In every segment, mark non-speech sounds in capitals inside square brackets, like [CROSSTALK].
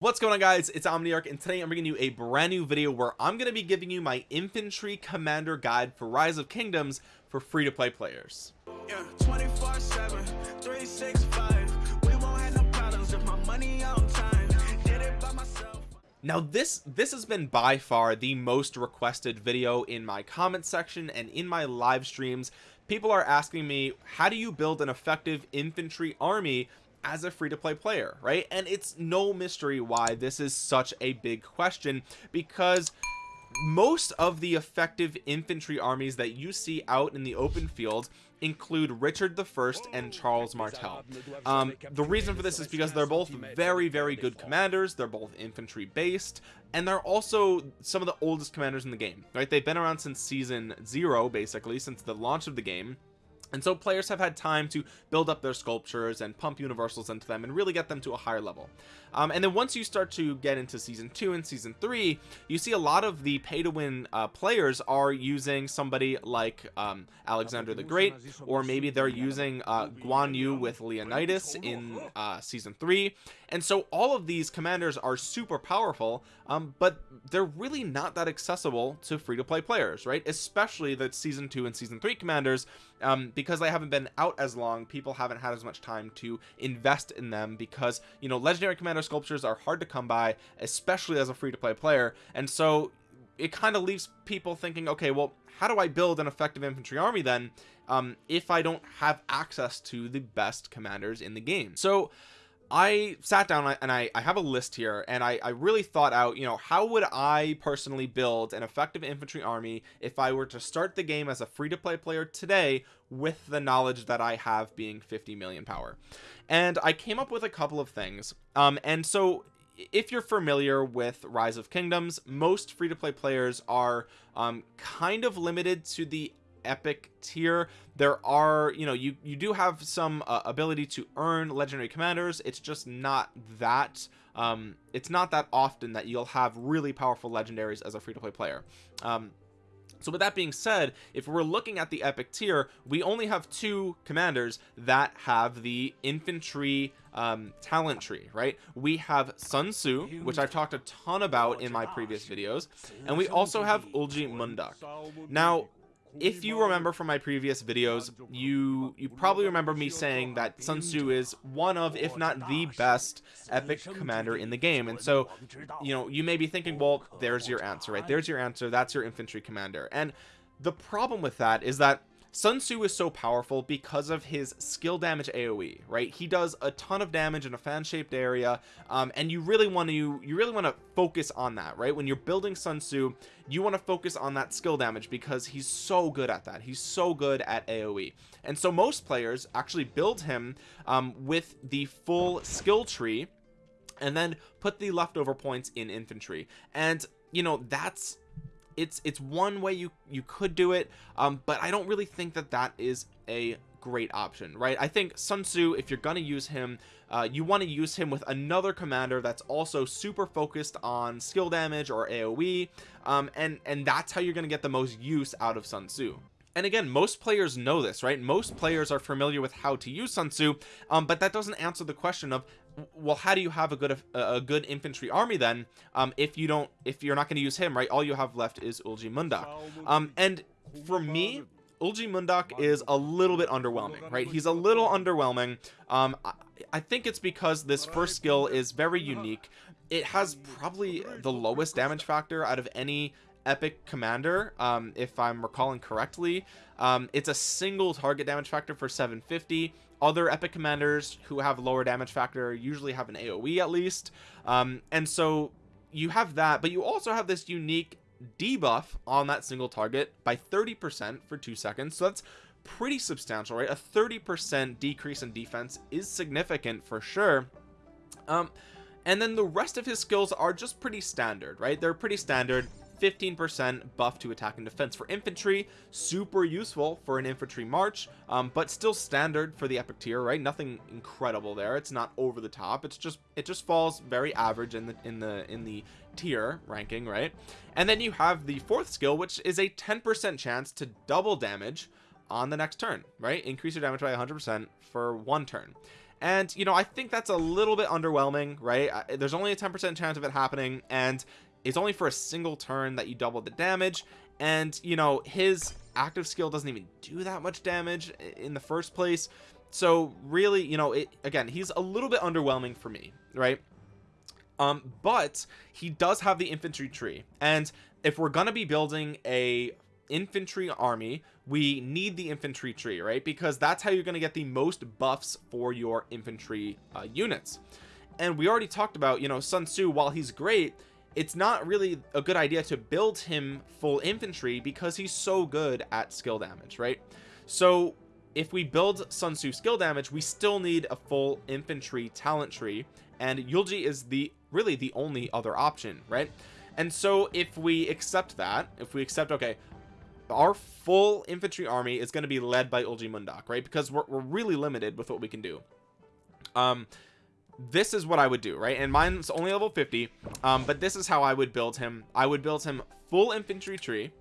what's going on guys? It's omniarch and today i'm bringing you a brand new video where i'm going to be giving you my infantry commander guide for rise of kingdoms for free to play players. Yeah, 24 7 365 we won't have no problems if my money on time. Did it by myself. Now this this has been by far the most requested video in my comment section and in my live streams. People are asking me how do you build an effective infantry army as a free-to-play player right and it's no mystery why this is such a big question because most of the effective infantry armies that you see out in the open field include Richard the First and Charles Martel. Um, the reason for this is because they're both very, very good commanders. They're both infantry based, and they're also some of the oldest commanders in the game, right? They've been around since season zero, basically, since the launch of the game and so players have had time to build up their sculptures and pump universals into them and really get them to a higher level. Um, and then once you start to get into season two and season three you see a lot of the pay to win uh, players are using somebody like um, Alexander the Great or maybe they're using uh, Guan Yu with Leonidas in uh, season three. And so all of these commanders are super powerful um, but they're really not that accessible to free-to-play players right? Especially the season two and season three commanders um, because they haven't been out as long people haven't had as much time to invest in them because you know legendary commander sculptures are hard to come by especially as a free-to-play player. And so it kind of leaves people thinking okay well how do I build an effective infantry army then um, if I don't have access to the best commanders in the game? So I sat down and I, I have a list here and I, I really thought out you know how would I personally build an effective infantry army if I were to start the game as a free-to-play player today with the knowledge that I have being 50 million power? And I came up with a couple of things. Um and so if you're familiar with rise of kingdoms most free-to-play players are um kind of limited to the epic tier. There are you know you you do have some uh, ability to earn legendary commanders. It's just not that um it's not that often that you'll have really powerful legendaries as a free-to-play player. Um so with that being said if we're looking at the epic tier we only have two commanders that have the infantry um, talent tree right? We have Sun Tzu which I've talked a ton about in my previous videos and we also have Eulji Mundeok now if you remember from my previous videos you you probably remember me saying that Sun Tzu is one of if not the best epic commander in the game. And so you know you may be thinking well there's your answer right? There's your answer. That's your infantry commander. And the problem with that is that Sun Tzu is so powerful because of his skill damage AoE right? He does a ton of damage in a fan-shaped area um, and you really want to you really want to focus on that right? When you're building Sun Tzu you want to focus on that skill damage because he's so good at that. He's so good at AoE and so most players actually build him um, with the full skill tree and then put the leftover points in infantry. And you know that's it's it's one way you you could do it um but i don't really think that that is a great option right? I think sun tzu if you're gonna use him uh, you want to use him with another commander that's also super focused on skill damage or aoe um and and that's how you're gonna get the most use out of sun tzu. And again most players know this right? Most players are familiar with how to use Sun Tzu um, but that doesn't answer the question of well how do you have a good a good infantry army then um, if you don't if you're not going to use him right? All you have left is Eulji Mundeok um, and for me Eulji Mundeok is a little bit underwhelming right? He's a little underwhelming. Um, I, I think it's because this first skill is very unique. It has probably the lowest damage factor out of any epic commander um if i'm recalling correctly. Um it's a single target damage factor for 750 other epic commanders who have lower damage factor usually have an aoe at least. Um and so you have that but you also have this unique debuff on that single target by 30 percent for two seconds. So that's pretty substantial right? A 30 percent decrease in defense is significant for sure. Um and then the rest of his skills are just pretty standard right? They're pretty standard 15% buff to attack and defense. For infantry super useful for an infantry march um, but still standard for the epic tier right? Nothing incredible there. It's not over the top. It's just it just falls very average in the in the in the tier ranking right? And then you have the fourth skill which is a 10% chance to double damage on the next turn right? Increase your damage by 100% for one turn. And you know I think that's a little bit underwhelming right? There's only a 10% chance of it happening and it's only for a single turn that you double the damage and you know his active skill doesn't even do that much damage in the first place. So really you know it again he's a little bit underwhelming for me right? Um but he does have the infantry tree and if we're gonna be building a infantry army we need the infantry tree right? Because that's how you're going to get the most buffs for your infantry uh, units. And we already talked about you know Sun Tzu while he's great it's not really a good idea to build him full infantry because he's so good at skill damage right? So if we build Sun Tzu skill damage we still need a full infantry talent tree and Yulji is the really the only other option right? And so if we accept that if we accept okay our full infantry army is going to be led by Eulji Mundeok right? Because we're, we're really limited with what we can do. Um this is what I would do right? And mine's only level 50 um but this is how I would build him. I would build him full infantry tree.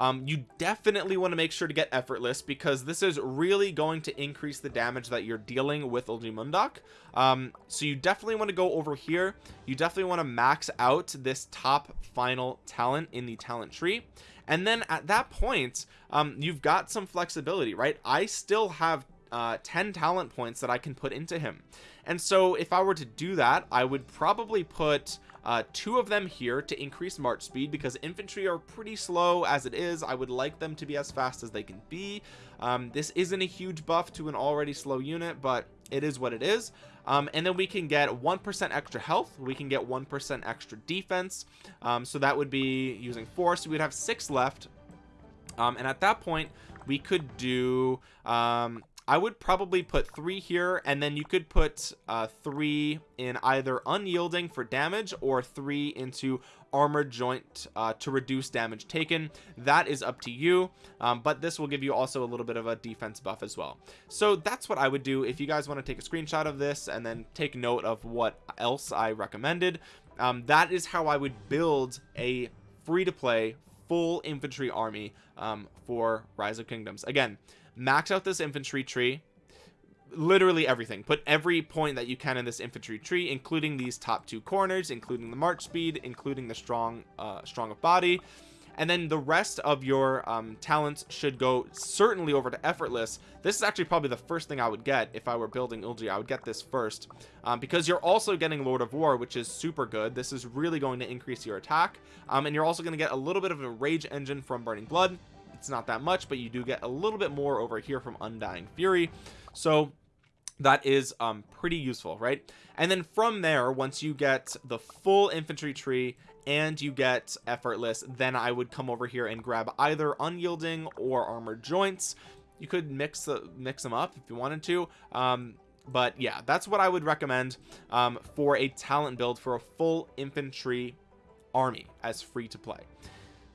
Um, you definitely want to make sure to get effortless because this is really going to increase the damage that you're dealing with Eulji Mundeok um, so you definitely want to go over here. You definitely want to max out this top final talent in the talent tree. And then at that point um, you've got some flexibility right? I still have uh, 10 talent points that I can put into him. And so if I were to do that I would probably put uh, two of them here to increase march speed because infantry are pretty slow as it is. I would like them to be as fast as they can be. Um, this isn't a huge buff to an already slow unit but it is what it is. Um, and then we can get 1% extra health. We can get 1% extra defense. Um, so that would be using four so we'd have six left. Um, and at that point we could do um, I would probably put three here and then you could put uh, three in either unyielding for damage or three into armor joint uh, to reduce damage taken. That is up to you um, but this will give you also a little bit of a defense buff as well. So that's what I would do. If you guys want to take a screenshot of this and then take note of what else I recommended um, that is how I would build a free to play full infantry army um, for rise of kingdoms. Again max out this infantry tree. Literally everything. Put every point that you can in this infantry tree including these top two corners including the march speed including the strong uh strong of body. And then the rest of your um, talents should go certainly over to effortless. This is actually probably the first thing I would get if I were building Ulji I would get this first um, because you're also getting Lord of War which is super good. This is really going to increase your attack um, and you're also going to get a little bit of a rage engine from burning blood it's not that much but you do get a little bit more over here from undying fury. So that is um pretty useful right? And then from there once you get the full infantry tree and you get effortless then I would come over here and grab either unyielding or armored joints. You could mix the mix them up if you wanted to um but yeah that's what I would recommend um for a talent build for a full infantry army as free to play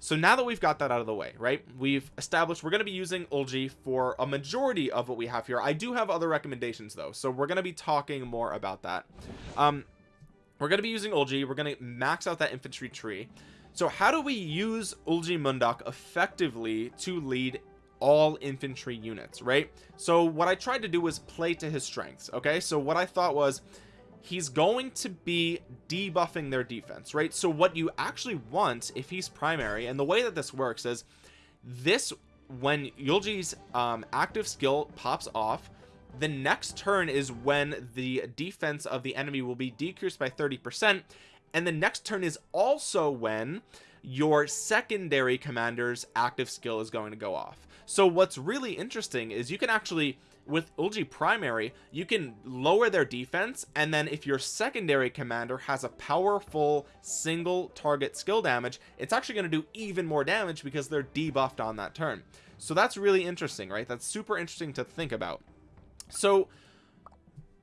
so now that we've got that out of the way right we've established we're going to be using Ulji for a majority of what we have here. I do have other recommendations though so we're going to be talking more about that. Um we're going to be using Ulji. We're going to max out that infantry tree. So how do we use Eulji Mundeok effectively to lead all infantry units right? So what I tried to do was play to his strengths okay? So what I thought was he's going to be debuffing their defense right? So what you actually want if he's primary and the way that this works is this when Yulji's um, active skill pops off the next turn is when the defense of the enemy will be decreased by 30 percent and the next turn is also when your secondary commander's active skill is going to go off. So what's really interesting is you can actually with Ulji primary you can lower their defense and then if your secondary commander has a powerful single target skill damage it's actually going to do even more damage because they're debuffed on that turn. So that's really interesting right? That's super interesting to think about. So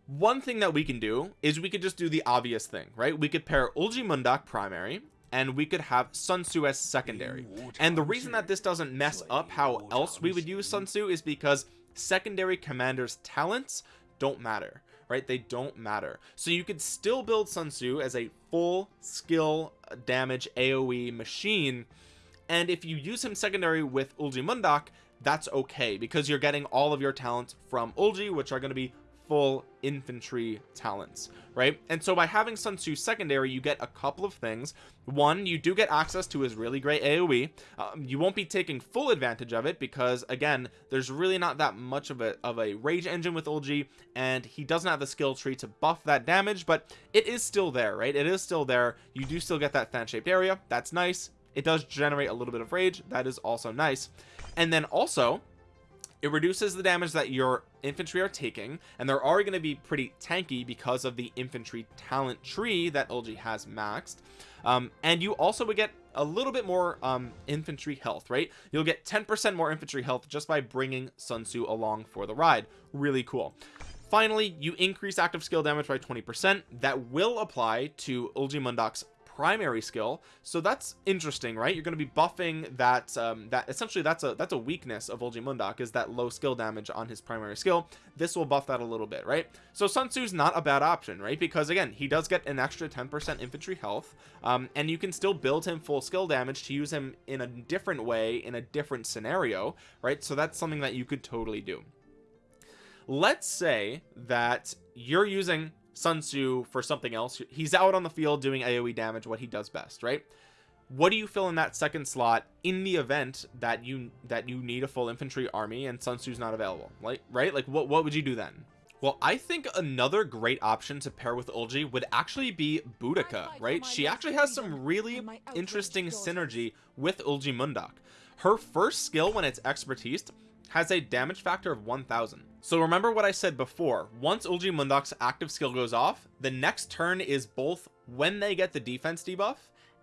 one thing that we can do is we could just do the obvious thing right? We could pair Eulji Mundeok primary and we could have Sun Tzu as secondary. And the reason that this doesn't mess up how else we would use Sun Tzu is because secondary commanders talents don't matter right? They don't matter. So you could still build Sun Tzu as a full skill damage AoE machine and if you use him secondary with Eulji Mundeok that's okay because you're getting all of your talents from Ulji which are going to be full infantry talents right? And so by having Sun Tzu secondary you get a couple of things. One you do get access to his really great AoE um, you won't be taking full advantage of it because again there's really not that much of a of a rage engine with Olgi and he doesn't have the skill tree to buff that damage but it is still there right? It is still there. You do still get that fan shaped area. That's nice. It does generate a little bit of rage. That is also nice. And then also it reduces the damage that your infantry are taking and they're already going to be pretty tanky because of the infantry talent tree that Olgi has maxed. Um, and you also would get a little bit more um, infantry health right? You'll get 10% more infantry health just by bringing Sun Tzu along for the ride. Really cool. Finally you increase active skill damage by 20% that will apply to Eulji Mundeok's primary skill. So that's interesting right? You're going to be buffing that um that essentially that's a that's a weakness of Eulji Mundeok is that low skill damage on his primary skill. This will buff that a little bit right? So Sun Tzu's not a bad option right? Because again he does get an extra 10% infantry health um and you can still build him full skill damage to use him in a different way in a different scenario right? So that's something that you could totally do. Let's say that you're using Sun Tzu for something else. He's out on the field doing AoE damage what he does best right? What do you fill in that second slot in the event that you that you need a full infantry army and Sun Tzu's not available like right? Like what what would you do then? Well I think another great option to pair with Olgi would actually be Boudica right? she actually has some really interesting synergy with Eulji Mundeok. Her first skill when it's expertise has a damage factor of 1000 so remember what I said before. Once Eulji Mundeok's active skill goes off the next turn is both when they get the defense debuff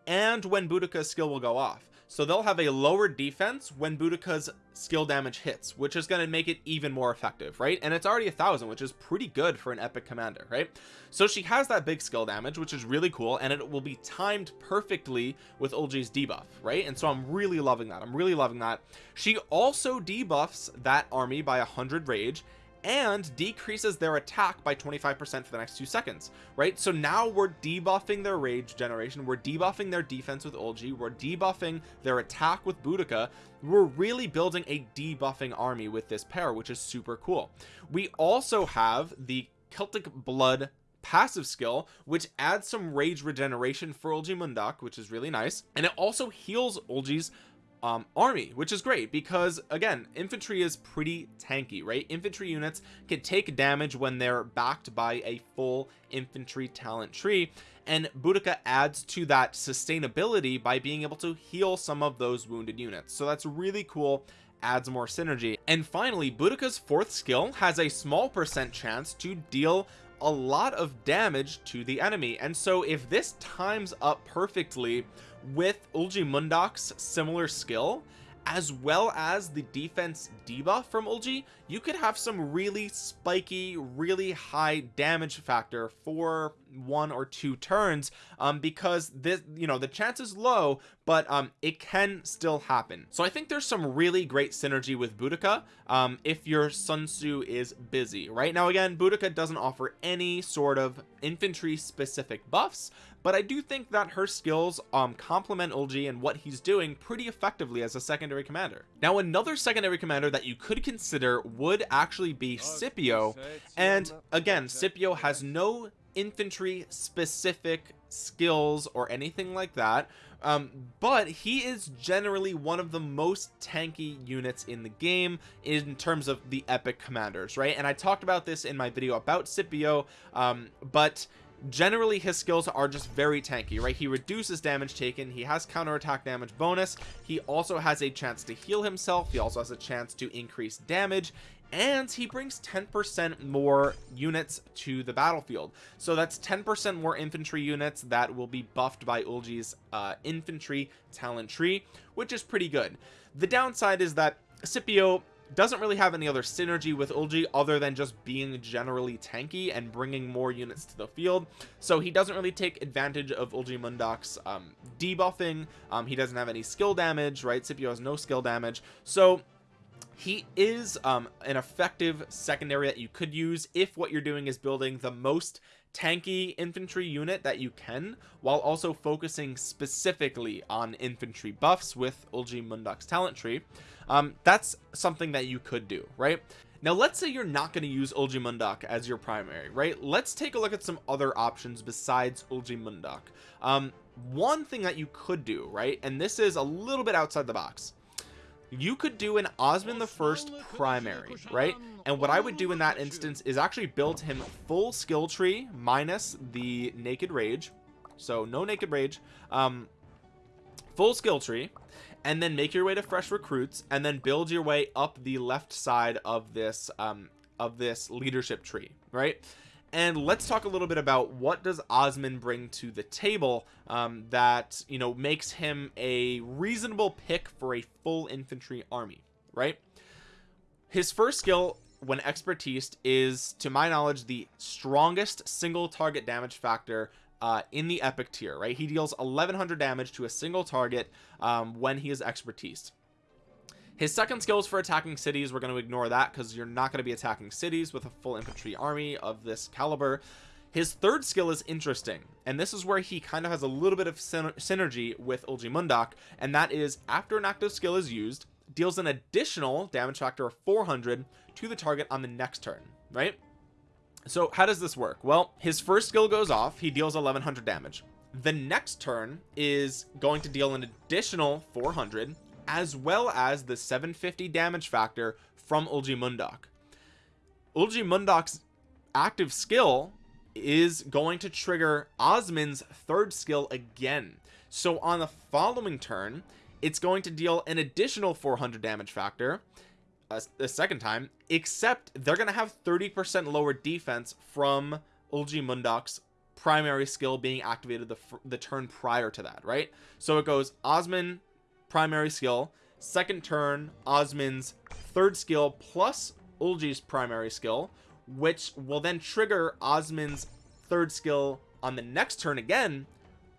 and when Boudica's skill will go off so they'll have a lower defense when Boudica's skill damage hits which is going to make it even more effective right? And it's already a thousand which is pretty good for an epic commander right? So she has that big skill damage which is really cool and it will be timed perfectly with Olgi's debuff right? And so I'm really loving that. I'm really loving that. She also debuffs that army by a hundred rage and decreases their attack by 25% for the next two seconds right? So now we're debuffing their rage generation we're debuffing their defense with Olgi we're debuffing their attack with Boudica. We're really building a debuffing army with this pair which is super cool. We also have the Celtic blood passive skill which adds some rage regeneration for Eulji Mundeok which is really nice. And it also heals Olgi's um, army which is great because again infantry is pretty tanky right? Infantry units can take damage when they're backed by a full infantry talent tree and Boudica adds to that sustainability by being able to heal some of those wounded units. So that's really cool adds more synergy. And finally Boudica's fourth skill has a small percent chance to deal a lot of damage to the enemy. And so if this times up perfectly with Eulji Mundeok's similar skill as well as the defense debuff from Olgi you could have some really spiky really high damage factor for one or two turns um because this you know the chance is low but um it can still happen. So I think there's some really great synergy with Boudica um if your Sun Tzu is busy. Right now again Boudica doesn't offer any sort of infantry specific buffs but I do think that her skills um complement Olgi and what he's doing pretty effectively as a secondary commander. Now another secondary commander that you could consider would actually be Scipio. and again Scipio has no infantry specific skills or anything like that. Um, but he is generally one of the most tanky units in the game in terms of the epic commanders right? And I talked about this in my video about Scipio um, but generally his skills are just very tanky right? He reduces damage taken he has counterattack damage bonus he also has a chance to heal himself he also has a chance to increase damage and he brings 10% more units to the battlefield. So that's 10% more infantry units that will be buffed by Olgi's uh, infantry talent tree which is pretty good. The downside is that Scipio doesn't really have any other synergy with Olgi other than just being generally tanky and bringing more units to the field. So he doesn't really take advantage of Eulji Mundeok's um, debuffing. Um, he doesn't have any skill damage right? Scipio has no skill damage. So he is um, an effective secondary that you could use if what you're doing is building the most tanky infantry unit that you can while also focusing specifically on infantry buffs with Eulji Mundeok's talent tree. Um, that's something that you could do right? Now let's say you're not going to use Eulji Mundeok as your primary right? Let's take a look at some other options besides Eulji Mundeok um one thing that you could do right and this is a little bit outside the box you could do an Osman the first primary right? And what I would do in that instance is actually build him full skill tree minus the naked rage. So no naked rage. Um full skill tree. And then make your way to fresh recruits and then build your way up the left side of this um of this leadership tree right and let's talk a little bit about what does Osman bring to the table um, that you know makes him a reasonable pick for a full infantry army right? His first skill when expertise is to my knowledge the strongest single target damage factor uh, in the epic tier right? He deals 1100 damage to a single target um, when he is expertise his second skill is for attacking cities we're going to ignore that because you're not going to be attacking cities with a full infantry army of this caliber. His third skill is interesting and this is where he kind of has a little bit of synergy with Eulji Mundeok and that is after an active skill is used deals an additional damage factor of 400 to the target on the next turn right? So how does this work? Well his first skill goes off he deals 1100 damage. The next turn is going to deal an additional 400 as well as the 750 damage factor from Eulji Mundeok Eulji Mundeok's active skill is going to trigger Osman's third skill again. So on the following turn it's going to deal an additional 400 damage factor uh, the second time except they're gonna have 30 percent lower defense from Eulji Mundeok's primary skill being activated the, the turn prior to that right? So it goes Osman primary skill second turn Osman's third skill plus Ulji's primary skill which will then trigger Osman's third skill on the next turn again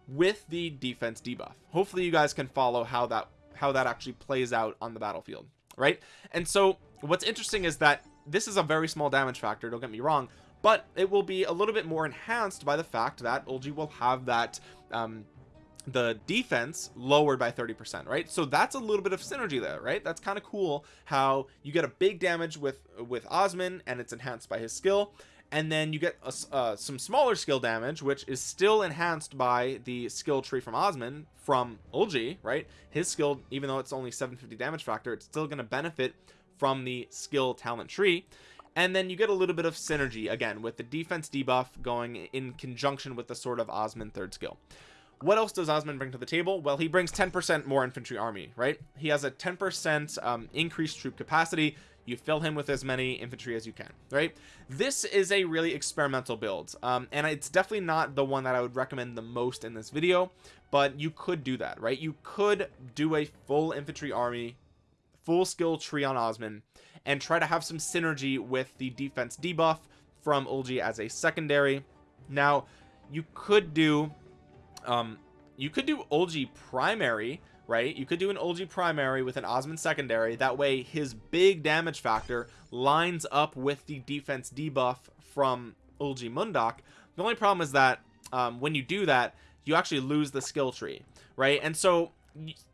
with the defense debuff. Hopefully you guys can follow how that how that actually plays out on the battlefield right? And so what's interesting is that this is a very small damage factor don't get me wrong but it will be a little bit more enhanced by the fact that Ulji will have that um the defense lowered by 30 percent right? So that's a little bit of synergy there right? That's kind of cool how you get a big damage with with Osman and it's enhanced by his skill. And then you get a, uh, some smaller skill damage which is still enhanced by the skill tree from Osman from Ulji right? His skill even though it's only 750 damage factor it's still going to benefit from the skill talent tree. And then you get a little bit of synergy again with the defense debuff going in conjunction with the sort of Osman third skill what else does Osman bring to the table? Well he brings 10 percent more infantry army right? He has a 10 percent um, increased troop capacity. You fill him with as many infantry as you can right? This is a really experimental build um, and it's definitely not the one that I would recommend the most in this video but you could do that right? You could do a full infantry army full skill tree on Osman and try to have some synergy with the defense debuff from Ulji as a secondary. Now you could do um you could do Ulji primary right? You could do an Ulji primary with an Osman secondary. That way his big damage factor lines up with the defense debuff from Eulji Mundeok the only problem is that um, when you do that you actually lose the skill tree right? And so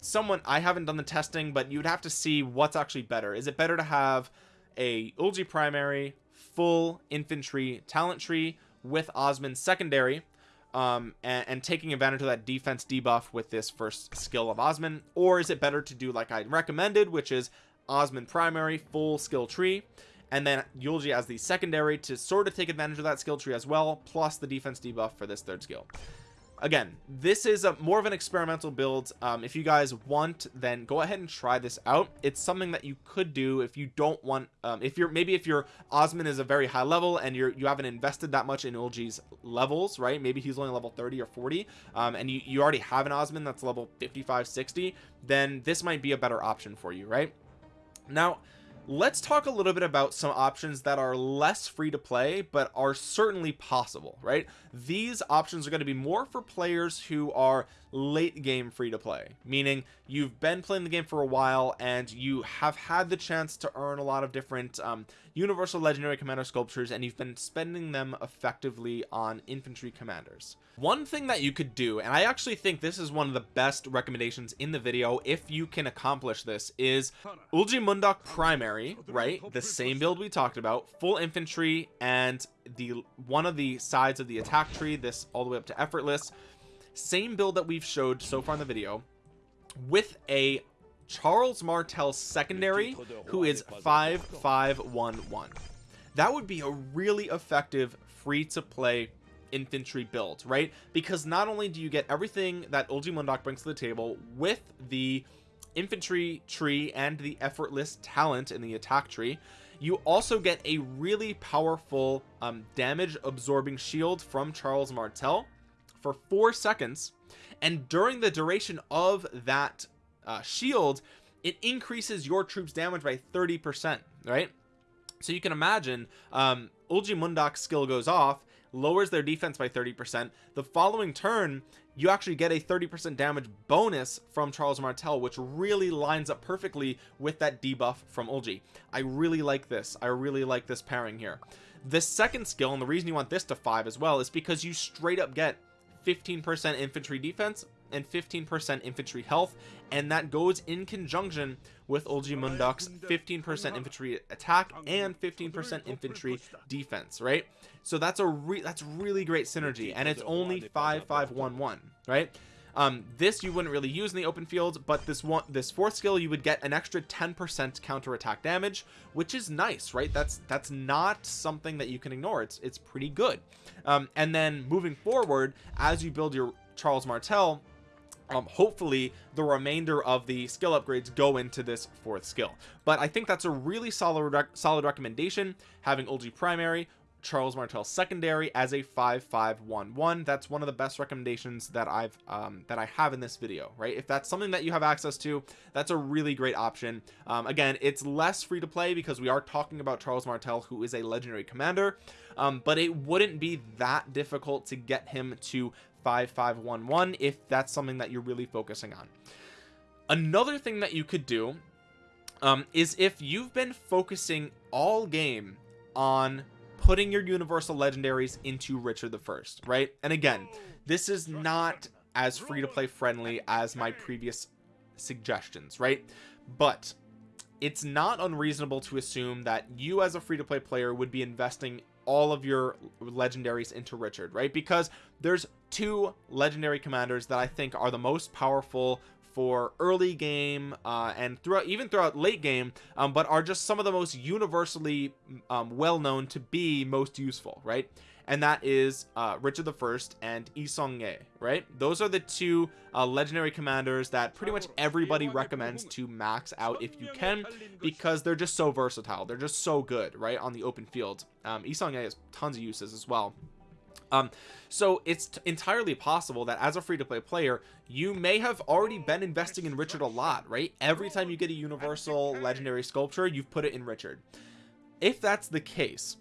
someone I haven't done the testing but you'd have to see what's actually better. Is it better to have a Ulji primary full infantry talent tree with Osman secondary um, and, and, taking advantage of that defense debuff with this first skill of Osman or is it better to do like I recommended which is Osman primary full skill tree and then Yulji as the secondary to sort of take advantage of that skill tree as well plus the defense debuff for this third skill again this is a more of an experimental build. Um, if you guys want then go ahead and try this out. It's something that you could do if you don't want um, if you're maybe if your Osman is a very high level and you're you haven't invested that much in Ulji's levels right? Maybe he's only level 30 or 40 um, and you you already have an Osman that's level 55 60 then this might be a better option for you right? Now let's talk a little bit about some options that are less free to play but are certainly possible right? These options are going to be more for players who are late game free to play meaning you've been playing the game for a while and you have had the chance to earn a lot of different um, universal legendary commander sculptures and you've been spending them effectively on infantry commanders. One thing that you could do and I actually think this is one of the best recommendations in the video if you can accomplish this is Ulji primary primary right? The same build we talked about full infantry and the one of the sides of the attack tree this all the way up to effortless same build that we've showed so far in the video with a Charles Martel secondary who is 5511 that would be a really effective free to play infantry build right? Because not only do you get everything that Eulji Mundeok brings to the table with the infantry tree and the effortless talent in the attack tree you also get a really powerful um, damage absorbing shield from Charles Martel for four seconds and during the duration of that uh, shield it increases your troops damage by 30 percent right? So you can imagine um Eulji Mundeok's skill goes off lowers their defense by 30 percent. The following turn you actually get a 30 percent damage bonus from Charles Martel which really lines up perfectly with that debuff from Ulji. I really like this. I really like this pairing here. The second skill and the reason you want this to five as well is because you straight up get 15 percent infantry defense and 15% infantry health and that goes in conjunction with Eulji Mundeok's 15% infantry attack and 15% infantry defense right? So that's a re that's really great synergy and it's only 5511 right um this you wouldn't really use in the open field but this one this fourth skill you would get an extra 10% counter attack damage which is nice right? That's that's not something that you can ignore. It's it's pretty good. Um and then moving forward as you build your Charles Martel um hopefully the remainder of the skill upgrades go into this fourth skill. But i think that's a really solid solid recommendation having Ulji primary Charles Martel secondary as a 5511 that's one of the best recommendations that I've um, that I have in this video right? If that's something that you have access to that's a really great option. Um, again it's less free to play because we are talking about Charles Martel who is a legendary commander. Um, but it wouldn't be that difficult to get him to 5511 if that's something that you're really focusing on. Another thing that you could do um, is if you've been focusing all game on putting your universal legendaries into Richard the First right? And again this is not as free to play friendly as my previous suggestions right? But it's not unreasonable to assume that you as a free-to-play player would be investing all of your legendaries into Richard right? Because there's two legendary commanders that I think are the most powerful for early game uh, and throughout even throughout late game um, but are just some of the most universally um, well known to be most useful right and that is uh, Richard the First and Yi Seong-Gye, right? Those are the two uh, legendary commanders that pretty much everybody recommends to max out if you can, because they're just so versatile. They're just so good, right, on the open field. Um, Yi Seong-Gye has tons of uses as well. Um, so it's entirely possible that as a free-to-play player you may have already been investing in Richard a lot right? Every time you get a universal legendary sculpture you've put it in Richard. If that's the case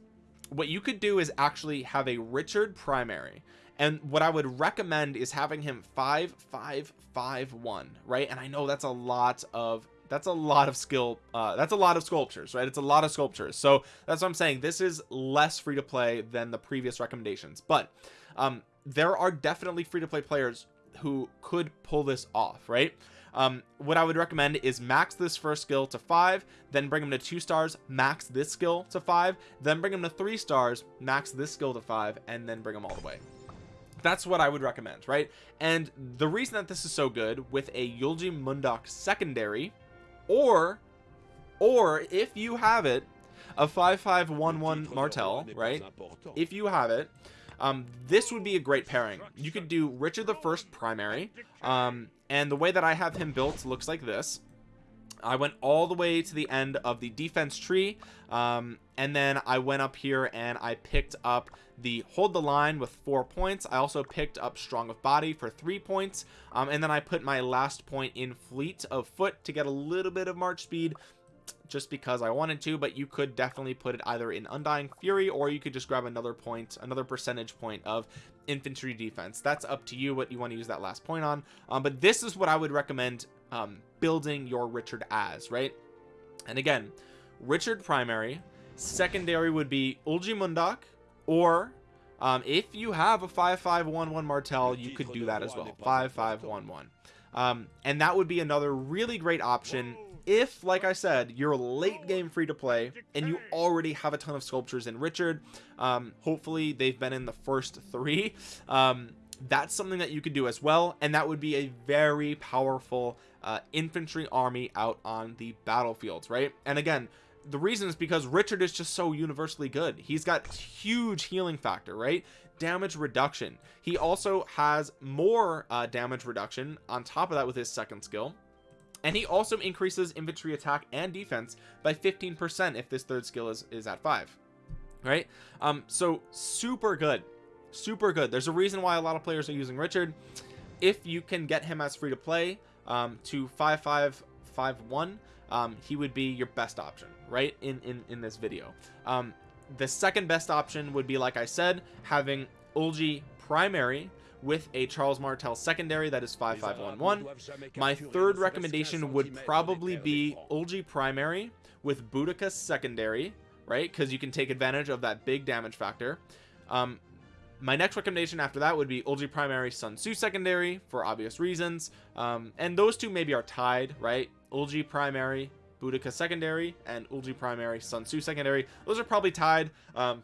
what you could do is actually have a Richard primary. And what I would recommend is having him five five five one right? And I know that's a lot of that's a lot of skill uh that's a lot of sculptures right? It's a lot of sculptures. So that's what I'm saying. This is less free to play than the previous recommendations. But um there are definitely free to play players who could pull this off right? Um what i would recommend is max this first skill to five then bring them to two stars max this skill to five then bring them to three stars max this skill to five and then bring them all the way. That's what I would recommend right? And the reason that this is so good with a Eulji Mundeok secondary or or if you have it a 5511 Martel right? if you have it um this would be a great pairing. You could do Richard the first primary um and the way that I have him built looks like this I went all the way to the end of the defense tree um, and then I went up here and I picked up the hold the line with four points. I also picked up strong of body for three points um, and then I put my last point in fleet of foot to get a little bit of march speed just because I wanted to but you could definitely put it either in undying fury or you could just grab another point another percentage point of infantry defense. That's up to you what you want to use that last point on. Um, but this is what I would recommend um, building your Richard as right? And again Richard primary secondary would be Eulji Mundeok or um, if you have a 5511 Martel you could do that as well 5511 um, and that would be another really great option if like I said you're late game free to play and you already have a ton of sculptures in Richard um, hopefully they've been in the first three. [LAUGHS] Um, that's something that you could do as well and that would be a very powerful uh, infantry army out on the battlefields right? And again the reason is because Richard is just so universally good. He's got huge healing factor right? Damage reduction. He also has more uh, damage reduction on top of that with his second skill. And he also increases infantry attack and defense by 15% if this third skill is is at five right? Um so super good. Super good. There's a reason why a lot of players are using Richard. If you can get him as free to play um to 5551 um he would be your best option right in in in this video. Um the second best option would be like I said having Ulji primary with a Charles Martel secondary that is 5511 my third recommendation would probably be Ulji primary with Boudica secondary right because you can take advantage of that big damage factor. Um my next recommendation after that would be Ulji primary Sun Tzu secondary for obvious reasons. Um and those two maybe are tied right? Ulji primary Boudica secondary and Ulji primary Sun Tzu secondary. Those are probably tied. Um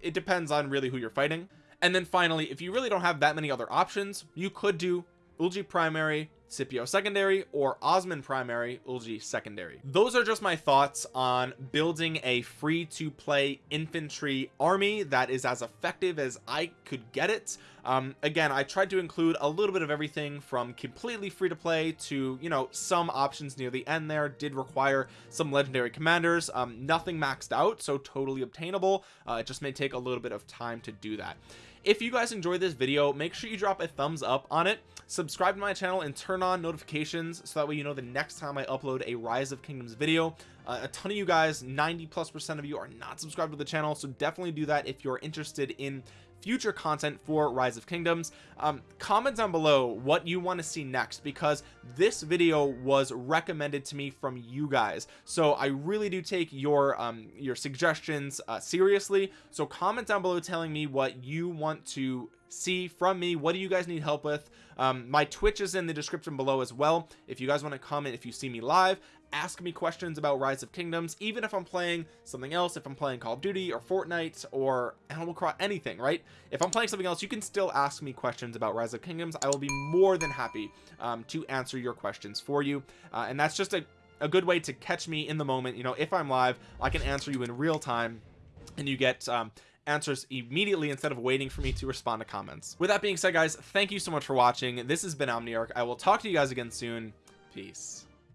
it depends on really who you're fighting. And then finally if you really don't have that many other options you could do Ulji primary Scipio secondary or Osman primary Ulji secondary. Those are just my thoughts on building a free to play infantry army that is as effective as I could get it. Um, again I tried to include a little bit of everything from completely free to play to you know some options near the end there did require some legendary commanders. Um, nothing maxed out so totally obtainable. Uh, it just may take a little bit of time to do that. If you guys enjoyed this video make sure you drop a thumbs up on it subscribe to my channel and turn on notifications so that way you know the next time I upload a rise of kingdoms video. Uh, a ton of you guys 90 plus percent of you are not subscribed to the channel so definitely do that if you're interested in future content for rise of kingdoms. Um, comment down below what you want to see next because this video was recommended to me from you guys. So I really do take your um, your suggestions uh, seriously. So comment down below telling me what you want to see from me what do you guys need help with? Um, my twitch is in the description below as well. If you guys want to comment if you see me live ask me questions about rise of kingdoms even if i'm playing something else if i'm playing call of duty or fortnite or animal cross anything right? If i'm playing something else you can still ask me questions about rise of kingdoms. I will be more than happy um, to answer your questions for you. Uh, and that's just a, a good way to catch me in the moment. You know if i'm live i can answer you in real time and you get um, answers immediately instead of waiting for me to respond to comments. With that being said guys thank you so much for watching. This has been omniarch. I will talk to you guys again soon. Peace